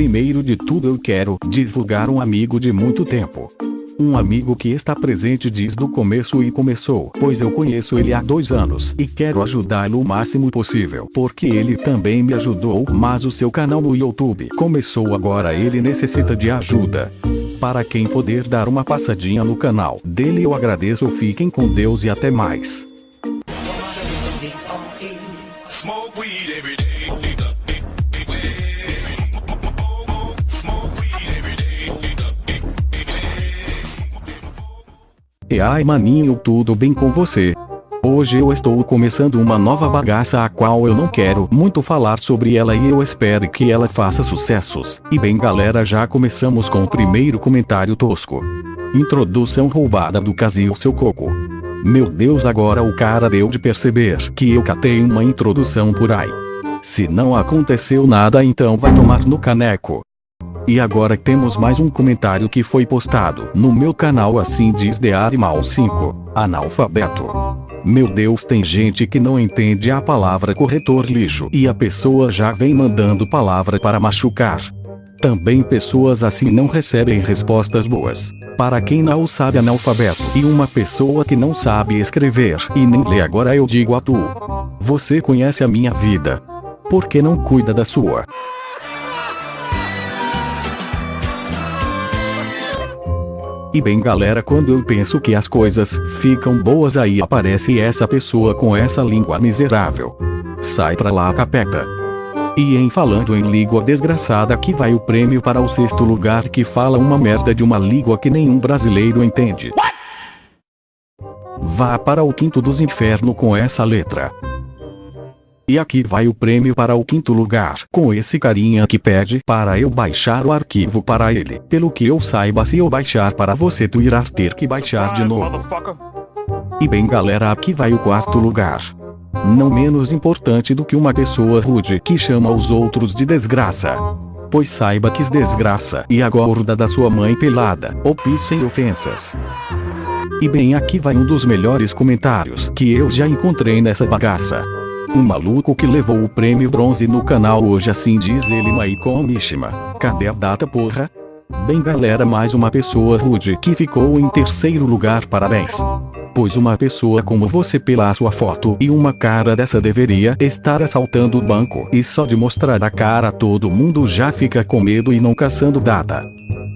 Primeiro de tudo eu quero divulgar um amigo de muito tempo. Um amigo que está presente desde o começo e começou, pois eu conheço ele há dois anos e quero ajudá-lo o máximo possível, porque ele também me ajudou, mas o seu canal no YouTube começou agora ele necessita de ajuda. Para quem poder dar uma passadinha no canal dele eu agradeço fiquem com Deus e até mais. E ai maninho tudo bem com você? Hoje eu estou começando uma nova bagaça a qual eu não quero muito falar sobre ela e eu espero que ela faça sucessos. E bem galera já começamos com o primeiro comentário tosco. Introdução roubada do Casil seu coco. Meu Deus agora o cara deu de perceber que eu catei uma introdução por aí. Se não aconteceu nada então vai tomar no caneco. E agora temos mais um comentário que foi postado no meu canal assim diz The Animal 5, analfabeto. Meu Deus tem gente que não entende a palavra corretor lixo e a pessoa já vem mandando palavra para machucar. Também pessoas assim não recebem respostas boas. Para quem não sabe analfabeto e uma pessoa que não sabe escrever e nem lê agora eu digo a tu. Você conhece a minha vida. Por que não cuida da sua? E bem galera quando eu penso que as coisas ficam boas aí aparece essa pessoa com essa língua miserável. Sai pra lá capeca. E em falando em língua desgraçada aqui vai o prêmio para o sexto lugar que fala uma merda de uma língua que nenhum brasileiro entende. Vá para o quinto dos infernos com essa letra. E aqui vai o prêmio para o quinto lugar, com esse carinha que pede para eu baixar o arquivo para ele. Pelo que eu saiba se eu baixar para você tu irá ter que baixar de novo. E bem galera aqui vai o quarto lugar. Não menos importante do que uma pessoa rude que chama os outros de desgraça. Pois saiba que desgraça e a gorda da sua mãe pelada, ou sem ofensas. E bem aqui vai um dos melhores comentários que eu já encontrei nessa bagaça. Um maluco que levou o prêmio bronze no canal hoje assim diz ele Maicon Mishima. Cadê a data porra? Bem galera mais uma pessoa rude que ficou em terceiro lugar parabéns. Pois uma pessoa como você pela sua foto e uma cara dessa deveria estar assaltando o banco e só de mostrar a cara todo mundo já fica com medo e não caçando data.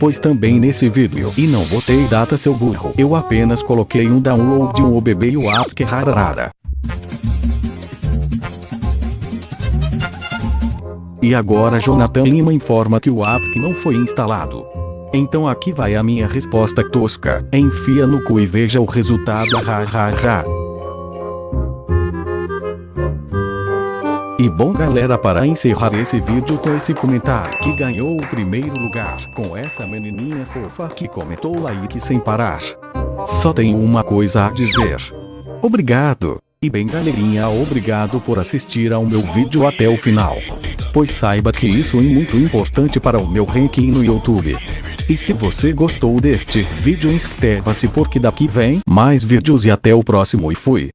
Pois também nesse vídeo e não botei data seu burro eu apenas coloquei um download de um OBB e o app que rararara. E agora Jonathan Lima informa que o app não foi instalado. Então aqui vai a minha resposta tosca. Enfia no cu e veja o resultado ha ha ha. E bom galera para encerrar esse vídeo com esse comentário que ganhou o primeiro lugar com essa menininha fofa que comentou like sem parar. Só tenho uma coisa a dizer. Obrigado. E bem galerinha obrigado por assistir ao meu vídeo até o final pois saiba que isso é muito importante para o meu ranking no YouTube. E se você gostou deste vídeo inscreva-se porque daqui vem mais vídeos e até o próximo e fui.